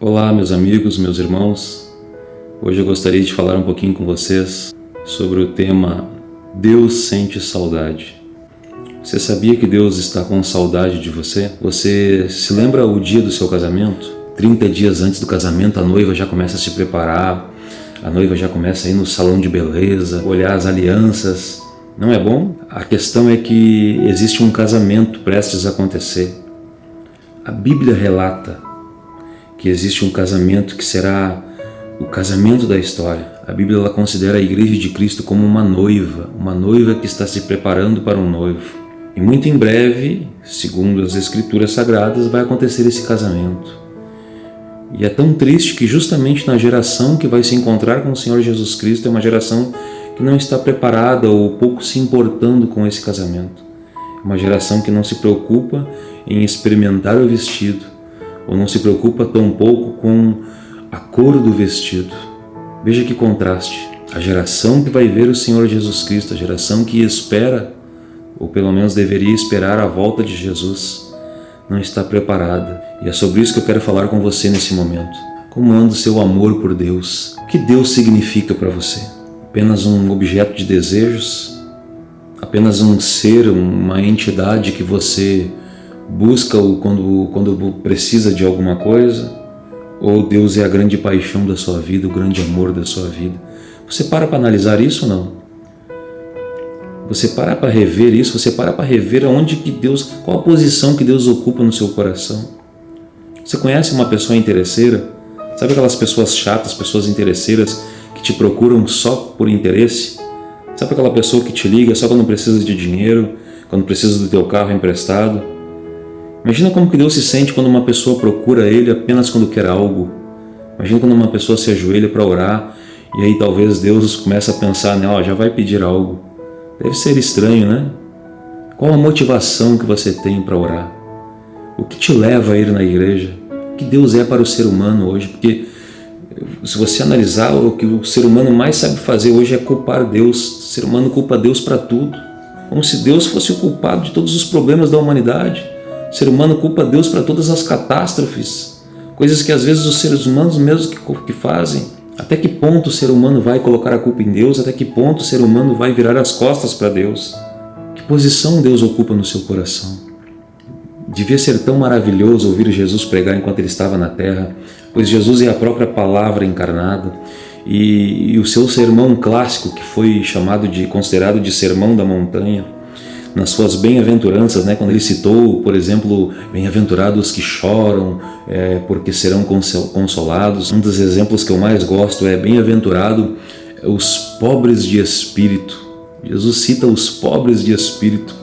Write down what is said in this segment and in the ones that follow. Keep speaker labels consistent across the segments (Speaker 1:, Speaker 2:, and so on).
Speaker 1: Olá, meus amigos, meus irmãos. Hoje eu gostaria de falar um pouquinho com vocês sobre o tema Deus sente saudade. Você sabia que Deus está com saudade de você? Você se lembra o dia do seu casamento? 30 dias antes do casamento, a noiva já começa a se preparar, a noiva já começa a ir no salão de beleza, olhar as alianças. Não é bom? A questão é que existe um casamento prestes a acontecer. A Bíblia relata que existe um casamento que será o casamento da história. A Bíblia ela considera a igreja de Cristo como uma noiva, uma noiva que está se preparando para um noivo. E muito em breve, segundo as escrituras sagradas, vai acontecer esse casamento. E é tão triste que justamente na geração que vai se encontrar com o Senhor Jesus Cristo é uma geração que não está preparada ou pouco se importando com esse casamento. É uma geração que não se preocupa em experimentar o vestido, ou não se preocupa tão pouco com a cor do vestido. Veja que contraste. A geração que vai ver o Senhor Jesus Cristo, a geração que espera, ou pelo menos deveria esperar a volta de Jesus, não está preparada. E é sobre isso que eu quero falar com você nesse momento. Como anda o seu amor por Deus? O que Deus significa para você? Apenas um objeto de desejos? Apenas um ser, uma entidade que você busca-o quando, quando precisa de alguma coisa, ou Deus é a grande paixão da sua vida, o grande amor da sua vida. Você para para analisar isso ou não? Você para para rever isso, você para para rever aonde que Deus, qual a posição que Deus ocupa no seu coração. Você conhece uma pessoa interesseira? Sabe aquelas pessoas chatas, pessoas interesseiras que te procuram só por interesse? Sabe aquela pessoa que te liga só quando precisa de dinheiro, quando precisa do teu carro emprestado? Imagina como que Deus se sente quando uma pessoa procura Ele apenas quando quer algo. Imagina quando uma pessoa se ajoelha para orar e aí talvez Deus começa a pensar nela, já vai pedir algo. Deve ser estranho, né? Qual a motivação que você tem para orar? O que te leva a ir na igreja? O que Deus é para o ser humano hoje? Porque se você analisar, o que o ser humano mais sabe fazer hoje é culpar Deus. O ser humano culpa Deus para tudo. Como se Deus fosse o culpado de todos os problemas da humanidade. O ser humano culpa Deus para todas as catástrofes, coisas que às vezes os seres humanos mesmos que, fazem. Até que ponto o ser humano vai colocar a culpa em Deus? Até que ponto o ser humano vai virar as costas para Deus? Que posição Deus ocupa no seu coração? Devia ser tão maravilhoso ouvir Jesus pregar enquanto ele estava na terra, pois Jesus é a própria palavra encarnada e, e o seu sermão clássico, que foi chamado de considerado de sermão da montanha, nas suas bem-aventuranças, né, quando ele citou, por exemplo, bem-aventurados que choram é, porque serão consolados. Um dos exemplos que eu mais gosto é bem-aventurado os pobres de espírito. Jesus cita os pobres de espírito.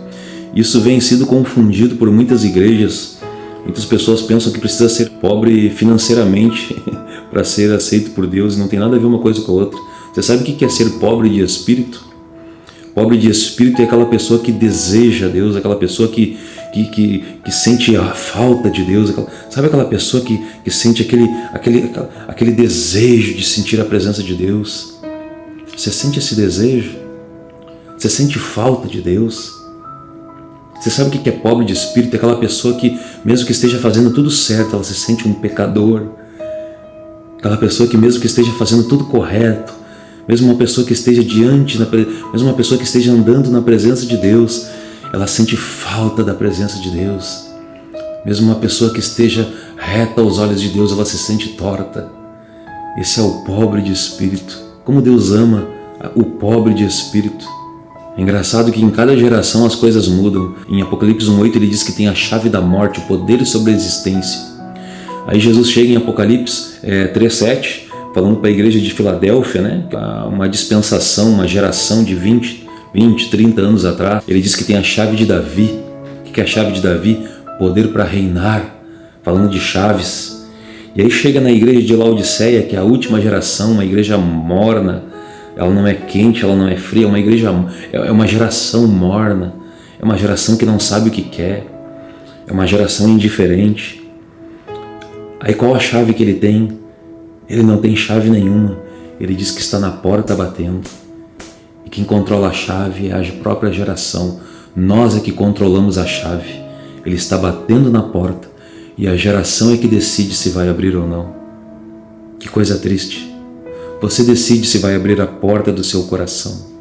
Speaker 1: Isso vem sido confundido por muitas igrejas. Muitas pessoas pensam que precisa ser pobre financeiramente para ser aceito por Deus e não tem nada a ver uma coisa com a outra. Você sabe o que é ser pobre de espírito? Pobre de espírito é aquela pessoa que deseja Deus, aquela pessoa que, que, que, que sente a falta de Deus. Aquela, sabe aquela pessoa que, que sente aquele, aquele, aquele desejo de sentir a presença de Deus? Você sente esse desejo? Você sente falta de Deus? Você sabe o que é pobre de espírito? É aquela pessoa que, mesmo que esteja fazendo tudo certo, ela se sente um pecador. Aquela pessoa que mesmo que esteja fazendo tudo correto, mesmo uma pessoa que esteja diante, mesmo uma pessoa que esteja andando na presença de Deus, ela sente falta da presença de Deus. Mesmo uma pessoa que esteja reta aos olhos de Deus, ela se sente torta. Esse é o pobre de espírito. Como Deus ama o pobre de espírito. É engraçado que em cada geração as coisas mudam. Em Apocalipse 1.8 ele diz que tem a chave da morte, o poder sobre a existência. Aí Jesus chega em Apocalipse é, 3.7 falando para a igreja de Filadélfia, né? uma dispensação, uma geração de 20, 20, 30 anos atrás. Ele diz que tem a chave de Davi. O que é a chave de Davi? Poder para reinar, falando de chaves. E aí chega na igreja de Laodiceia, que é a última geração, uma igreja morna, ela não é quente, ela não é fria, é uma igreja, é uma geração morna, é uma geração que não sabe o que quer, é uma geração indiferente. Aí qual a chave que ele tem? Ele não tem chave nenhuma. Ele diz que está na porta batendo. E quem controla a chave é a própria geração. Nós é que controlamos a chave. Ele está batendo na porta e a geração é que decide se vai abrir ou não. Que coisa triste. Você decide se vai abrir a porta do seu coração.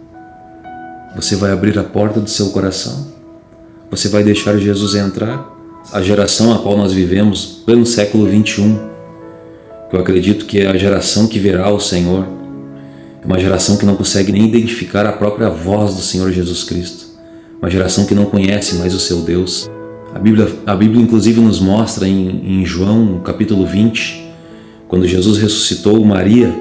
Speaker 1: Você vai abrir a porta do seu coração? Você vai deixar Jesus entrar? A geração a qual nós vivemos, pleno século 21, que eu acredito que é a geração que verá o Senhor, é uma geração que não consegue nem identificar a própria voz do Senhor Jesus Cristo, uma geração que não conhece mais o seu Deus. A Bíblia, a Bíblia inclusive nos mostra em, em João capítulo 20, quando Jesus ressuscitou Maria,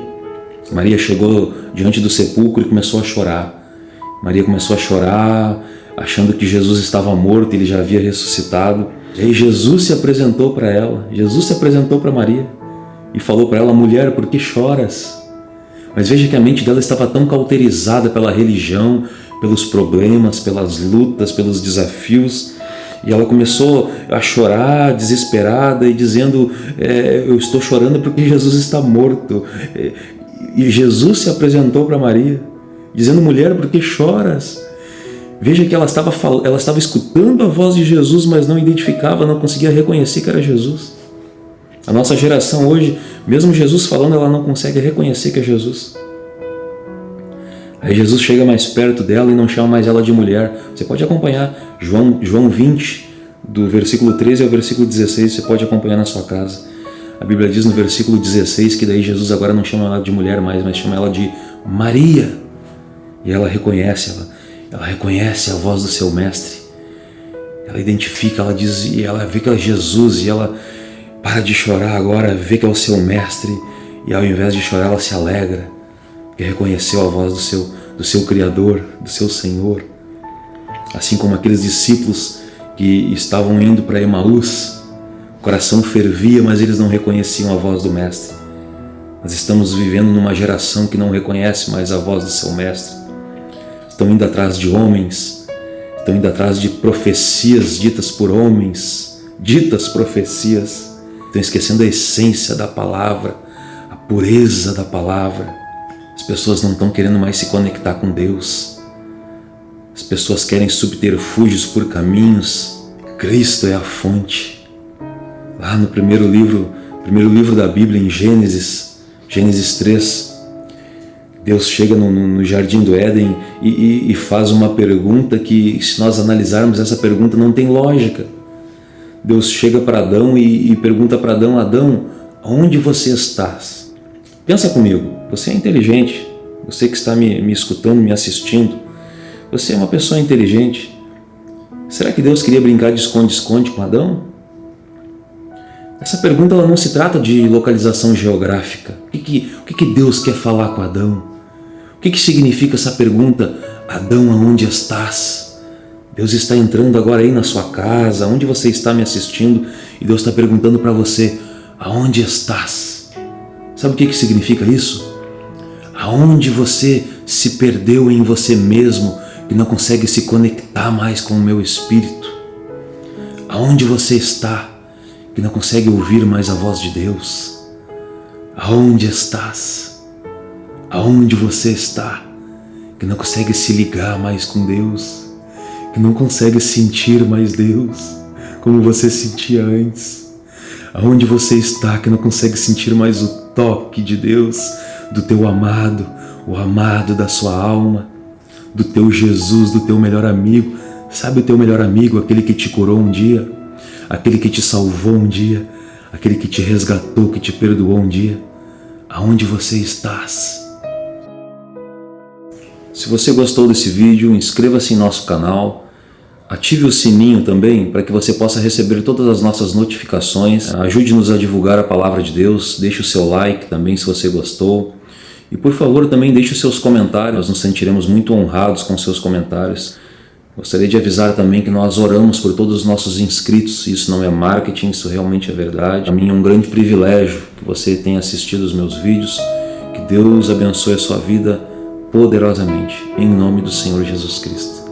Speaker 1: Maria chegou diante do sepulcro e começou a chorar. Maria começou a chorar, achando que Jesus estava morto, ele já havia ressuscitado. E aí Jesus se apresentou para ela, Jesus se apresentou para Maria e falou para ela, mulher, por que choras? Mas veja que a mente dela estava tão cauterizada pela religião, pelos problemas, pelas lutas, pelos desafios, e ela começou a chorar, desesperada, e dizendo, é, eu estou chorando porque Jesus está morto. E Jesus se apresentou para Maria, dizendo, mulher, por que choras? Veja que ela estava, ela estava escutando a voz de Jesus, mas não identificava, não conseguia reconhecer que era Jesus. A nossa geração hoje, mesmo Jesus falando, ela não consegue reconhecer que é Jesus. Aí Jesus chega mais perto dela e não chama mais ela de mulher. Você pode acompanhar João, João 20, do versículo 13 ao versículo 16, você pode acompanhar na sua casa. A Bíblia diz no versículo 16 que daí Jesus agora não chama ela de mulher mais, mas chama ela de Maria. E ela reconhece, ela, ela reconhece a voz do seu mestre. Ela identifica, ela diz, e ela vê que é Jesus e ela para de chorar agora, vê que é o seu mestre e ao invés de chorar ela se alegra porque reconheceu a voz do seu, do seu Criador, do seu Senhor. Assim como aqueles discípulos que estavam indo para Emaús, o coração fervia, mas eles não reconheciam a voz do Mestre. Nós estamos vivendo numa geração que não reconhece mais a voz do seu Mestre. Estão indo atrás de homens, estão indo atrás de profecias ditas por homens, ditas profecias, estão esquecendo a essência da palavra, a pureza da palavra. As pessoas não estão querendo mais se conectar com Deus. As pessoas querem subterfúgios por caminhos. Cristo é a fonte. Lá no primeiro livro, primeiro livro da Bíblia, em Gênesis, Gênesis 3, Deus chega no, no Jardim do Éden e, e, e faz uma pergunta que, se nós analisarmos essa pergunta, não tem lógica. Deus chega para Adão e, e pergunta para Adão, Adão, onde você estás? Pensa comigo, você é inteligente, você que está me, me escutando, me assistindo, você é uma pessoa inteligente. Será que Deus queria brincar de esconde-esconde com Adão? Essa pergunta ela não se trata de localização geográfica. O que, que, o que, que Deus quer falar com Adão? O que, que significa essa pergunta, Adão, aonde estás? Deus está entrando agora aí na sua casa, onde você está me assistindo, e Deus está perguntando para você, aonde estás? Sabe o que, que significa isso? Aonde você se perdeu em você mesmo e não consegue se conectar mais com o meu espírito? Aonde você está que não consegue ouvir mais a voz de Deus? Aonde estás? Aonde você está que não consegue se ligar mais com Deus? Não consegue sentir mais Deus como você sentia antes? Aonde você está que não consegue sentir mais o toque de Deus, do teu amado, o amado da sua alma, do teu Jesus, do teu melhor amigo. Sabe o teu melhor amigo, aquele que te curou um dia, aquele que te salvou um dia, aquele que te resgatou, que te perdoou um dia? Aonde você estás? Se você gostou desse vídeo, inscreva-se em nosso canal, Ative o sininho também para que você possa receber todas as nossas notificações. Ajude-nos a divulgar a palavra de Deus. Deixe o seu like também se você gostou. E por favor também deixe os seus comentários. Nós nos sentiremos muito honrados com seus comentários. Gostaria de avisar também que nós oramos por todos os nossos inscritos. Isso não é marketing, isso realmente é verdade. Para mim é um grande privilégio que você tenha assistido os meus vídeos. Que Deus abençoe a sua vida poderosamente. Em nome do Senhor Jesus Cristo.